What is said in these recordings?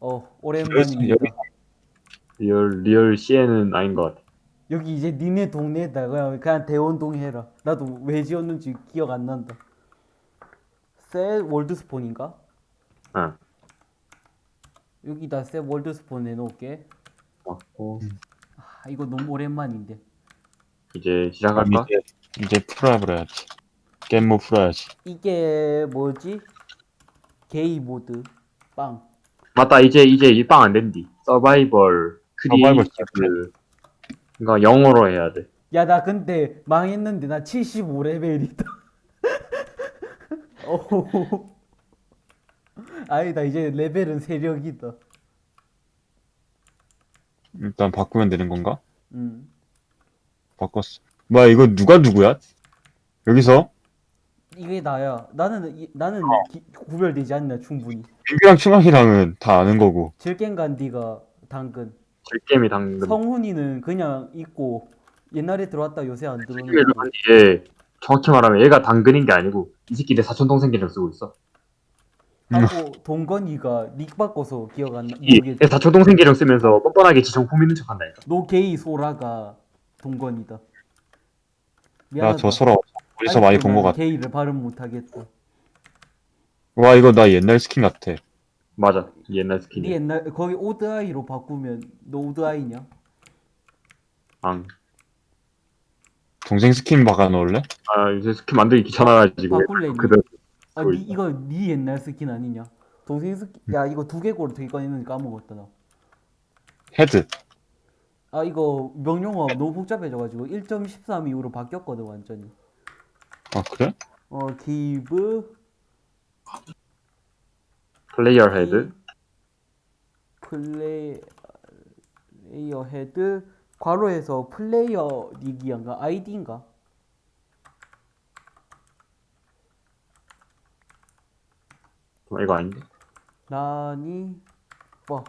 어 오랜만입니다. 리얼 리얼 CN은 아닌 것 같아. 여기 이제 니네 동네에다 그냥, 그냥 대원동 해라. 나도 왜 지었는지 기억 안 난다. 셀 월드스폰인가? 응. 여기다 셀 월드스폰 해놓을게. 맞고 아 이거 너무 오랜만인데. 이제 시작할까? 이제 이제 풀어버려야지. 겜모 풀어야지. 이게 뭐지? 게임 모드 빵. 맞다 이제 이제 이 빵 안 된디. survival creative 그러니까 영어로 해야 돼. 야 나 근데 망했는데 나 75레벨이다. 오. 아니다 이제 레벨은 세력이다. 일단 바꾸면 되는 건가? 음. 바꿨어. 뭐야 이거 누가 누구야? 여기서 이게 나야. 나는 이- 나는 기- 구별되지 않나 충분히. 민규랑 충학이랑은 다 아는 거고. 질겐간디가 당근. 질게임이 당근. 성훈이는 그냥 있고 옛날에 들어왔다 요새 안 들어오는 뒤에 정확히 말하면 얘가 당근인 게 아니고 이 새끼 내 사촌 동생 계정 쓰고 있어. 하고 동건이가 닉 바꿔서 기억 안 나. 내 사촌 동생 계정 쓰면서 뻔뻔하게 지 정품 있는 척한다니까. 노게이 소라가 동건이다. 나 미안하다. 저 소라 어디서 많이 본거 같아. 게이를 발음 못하겠다. 와 이거 나 옛날 스킨 같아. 맞아. 이 옛날 네 스킨이. 옛날 거기 오드아이로 바꾸면 너 오드아이냐? 앙. 동생 스킨 박아 놓을래? 아 요새 스킨 만들기 귀찮아가지고 바꿀래? 니? 그대로 아, 니. 이거 네 옛날 스킨 아니냐? 동생 스킨 야 이거 두개골 되게 꺼냈는데 까먹었다 나. head. 아 이거 명령어 너무 복잡해져가지고 1.13 이후로 바뀌었거든 완전히. 아 그래? 어 give player head. play player head 괄호에서 플레이어 닉이인가 아이디인가? 어, 이거 아닌데? 나니 뭐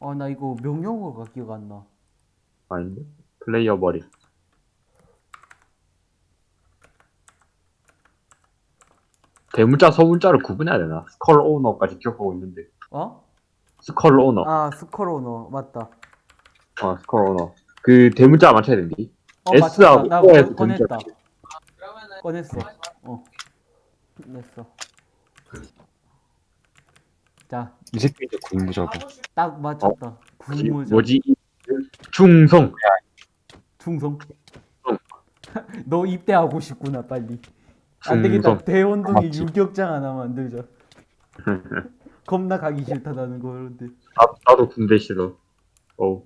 아, 나 이거 명령어가 기억 안 나. 아닌데? 플레이어 머리. 대문자 소문자를 구분해야 되나? skull owner까지 기억하고 있는데. 어? skull owner. 아, skull owner 맞다. 어, 스컬 오너. 그 대문자 맞춰야 된디. 어, S하고. 나 O에서 꺼- 꺼냈다. 대문자. 꺼냈어. 어. 냈어. 자, 이 새끼 이제 군부자고. 딱 맞췄다. 뭐지? 군무자. 뭐지? 충성. 충성. 충성. 너 입대하고 싶구나, 빨리. 안 되겠다. 충성. 대원동에 맞지. 유격장 하나 만들자. 겁나 가기 싫다, 나는 그런데. 나, 나도 군대 싫어. 어.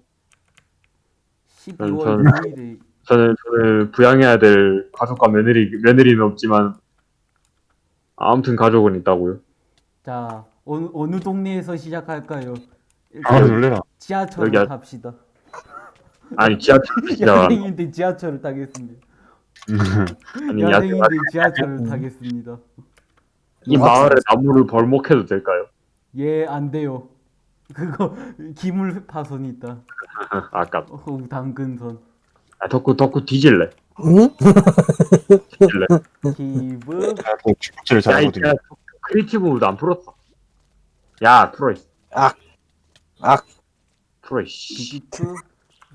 12월 저는- 6일에 저는 저는 부양해야 될 가족과 며느리 며느리는 없지만 아무튼 가족은 있다고요. 자, 어느, 어느 동네에서 시작할까요? 아 놀래라. 지하철을 여기 아- 탑시다. 아니 지하철 진짜 야생인데 지하철을 타겠습니다. 아니 야, 야생인데 지하철을 타겠습니다. 이 마을에 나무를 벌목해도 될까요? 예, 안 돼요. 그거 기물 파손이 있다. 아까 어, 당근선. 아, 덕후 덕후 뒤질래. 응? 뒤질래. 야, 이 잘하거든요. 모드 안 풀었어. 야, 풀어. 이 악. 악. 풀어. 씨. 비지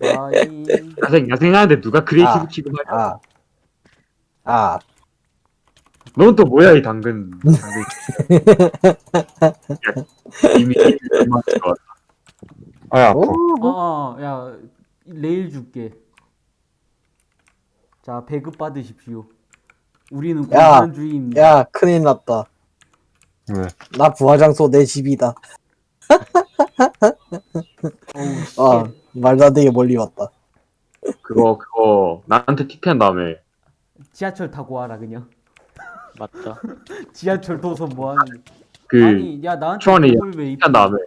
야생 야생하는데 누가 크리에이티브 아. 취급하냐? 아. 아. 넌 또 뭐야 이 당근. 당근. 이미 얼마. 아야 아파. 어, 어, 야, 레일 줄게. 자, 배급 받으십시오. 우리는 야, 공산주의입니다. 야, 큰일 났다. 왜? 나 부화장소 내 집이다. 아, 말도 안 되게 멀리 왔다. 그거 그거 나한테 TP한 다음에 지하철 타고 와라 그냥. 맞다. 지하철 도서 뭐 하는? 그 아니, 야 나한테 왜 입? TP한 다음에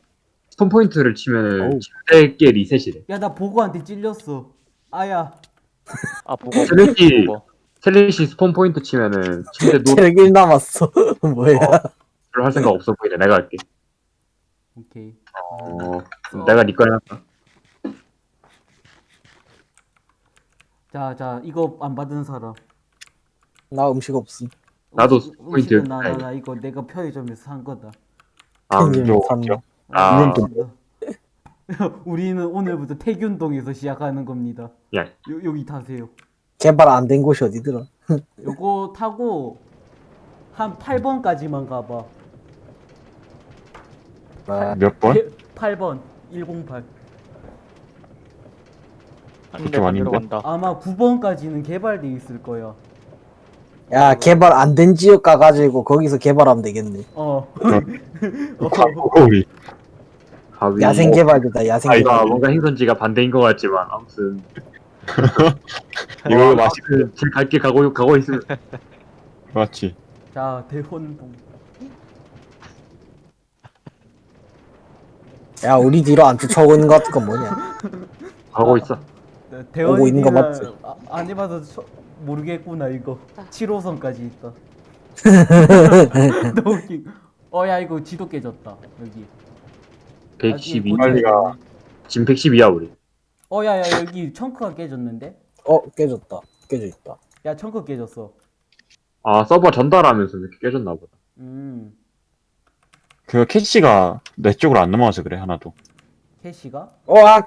스톤 포인트를 치면은 어우. 침대계 리셋이래. 야, 나 보고한테 찔렸어. 아야. 아 보고 보고. 셀레시 스폰 포인트 치면은 침대 체력 1 남았어. 뭐야. 노를 할 생각 없어 보이네. 내가 할게. 오케이. 어, 내가 니거 해놨다. 자, 자, 이거 안 받은 사람. 나 음식 없음. 나도 음식- 포인트 음식은 나, 나, 나 이거 내가 편의점에서 산 거다. 아, 산 어때요? 아. 아, 우리는 오늘부터 태균동에서 시작하는 겁니다. 야. 요, 여기 타세요. 개발 안 된 곳이 어디더라? 요거 타고 한 8번까지만 가봐. 아, 몇 번? 8번 108. 한 그쪽 대 만들어? 간다. 아마 9번까지는 개발돼 있을 거야. 야 개발 안 된 지역 가가지고 거기서 개발하면 되겠네. 어. 우리 가위. 야생 개발이다 야생 아, 개발. 이거 뭔가 행선지가 반대인 것 같지만 아무튼 이거 어, 맛있 아무튼 제 갈길 가고 가고 있으면 맞지 자 대혼동. 야 우리 뒤로 안 쫓아오고 있는 것 같은 건 뭐냐? 가고 있어. 네, 오고 있는 거 맞지? 아, 안 해봐서 처- 모르겠구나 이거. 7호선까지 있다. 너무 웃긴. 어야 이거 지도 깨졌다 여기. 112. 나중에 빨리 가. 지금 112야 우리. 어, 야, 야, 여기 청크가 깨졌는데? 어 깨졌다. 깨져 있다. 야, 청크 깨졌어. 아 서버 전달하면서 이렇게 깨졌나 보다. 음, 그 캐시가 내 쪽으로 안 넘어와서 그래 하나도 캐시가? 와어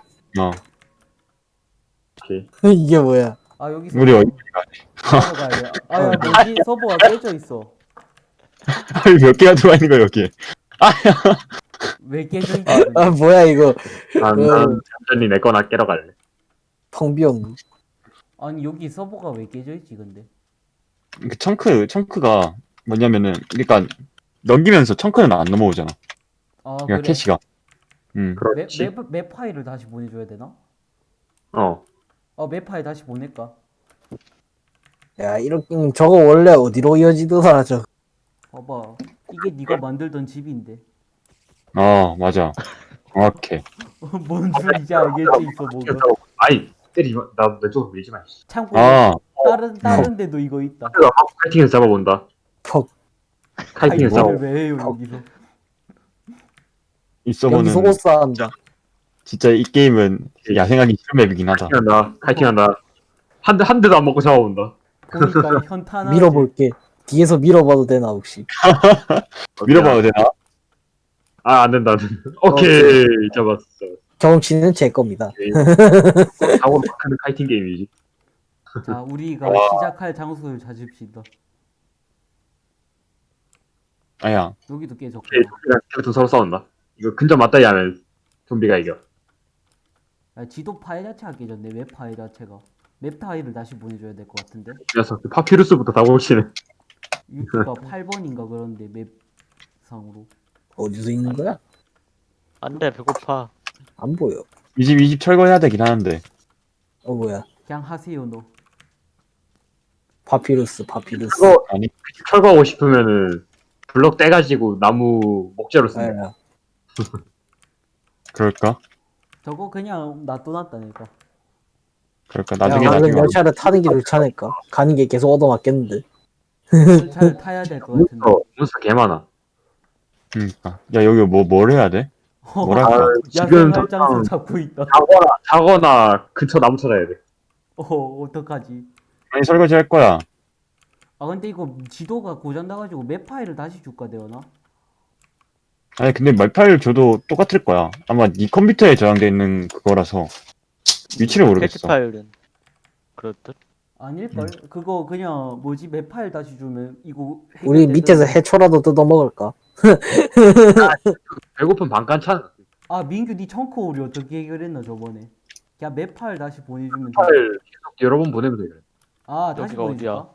오케이. 이게 뭐야? 아, 여기서 우리 어디 가야 돼. 아, 야, 뭐지? 서버가 깨져 있어. 몇 개가 들어와 있는 거야 여기에 왜 깨져 있지? 아 뭐야 이거 난, 그- 난 얌전히 내 거나 깨러 갈래. 텅 비었네. 아니, 여기 서버가 왜 깨져 있지, 근데? 그 chunk chunk가 뭐냐면은 그러니까 넘기면서 chunk는 안 넘어오잖아 아, 그러니까 그래. 캐시가 음 맵, 그렇지. 맵, 맵 파일을 다시 보내줘야 되나? 어. 어, 맵 파일 다시 보낼까? 야 이렇게 음, 저거 원래 어디로 이어지더라 저. 봐봐. 이게 네가 만들던 집인데. 어 맞아 정확해 뭔줄 이제 알겠지, 있어, 뭐가. 아이 때리지 마. 나 왼쪽으로 밀지 마. 씨. 참고로, 아 다른, 다른 데도 이거 있다. 막 카이팅에서 잡아본다. 퍽 카이팅에서 이거를 잡아. 왜 해요, 여기서? 여기서 옷 싸한다. 진짜 이 게임은 야생하기 싫은 맵이긴 하다 카이팅한다. 카이팅한다. 한 대 한 대도 안 먹고 잡아본다. 보니까 현타나. 밀어볼게. 뒤에서 밀어봐도 되나 혹시? 밀어봐도 되나? 아, 안 된다. 안 된다. 오케이. 잡았어. 경험치는 제 겁니다. 사고 막하는 카이팅 게임이지. 자, 우리가 와. 시작할 장소를 찾읍시다. 아야 여기도 깨졌고. 좀비랑 서로 싸운다. 이거 근접 맞다이 하면 좀비가 이겨. 야, 지도 파일 자체가 깨졌네. 맵 파일 자체가. 맵 파일을 다시 보내줘야 될 것 같은데. 이 녀석 파피루스부터 다 고치네. 유튜가 8번인가 그런데 맵 상으로. 어디서 있는 거야? 안 돼, 배고파. 안 보여. 이 집 이 집 철거해야 되긴 하는데 어 뭐야? 그냥 하세요 너. 파피루스 파피루스. 그거 아니 철거하고 싶으면은 블럭 떼가지고 나무 목재로 쓰는 아, 그럴까? 저거 그냥 놔둬놨다니까. 그럴까 야, 나중에 얼른 나중에 열차를 타는 게 좋지 않을까? 가는 게 계속 얻어맞겠는데. 잘 타야 될 것 같은데. 몬스터, 몬스터 개 많아. 그러니까 야 여기 뭐 뭘 해야 돼? 뭐랄까 아, 지금 장소 당장 잡고 있다. 자거나, 자거나 근처 나무 찾아야 돼. 어 어떡하지? 아니 설거지 할 거야 아 근데 이거 지도가 고장 나가지고 맵 파일을 다시 줄까 되나? 아니 근데 맵 파일 줘도 똑같을 거야 아마 네 컴퓨터에 저장돼 있는 그거라서 위치를 캐시 모르겠어 파일은 그렇듯. 아닐걸? 그거 그냥 뭐지 맵 파일 다시 주면 이거 우리. 밑에서 해초라도 뜯어 먹을까? 배고픈 반간찬. 아 민규 니 chunk 우리 어떻게 해결했나 저번에? 그냥 맵 파일 다시 보내주면 돼. 파일 계속 여러 번 보내면 돼. 아 다시 어디야? 보내줄까?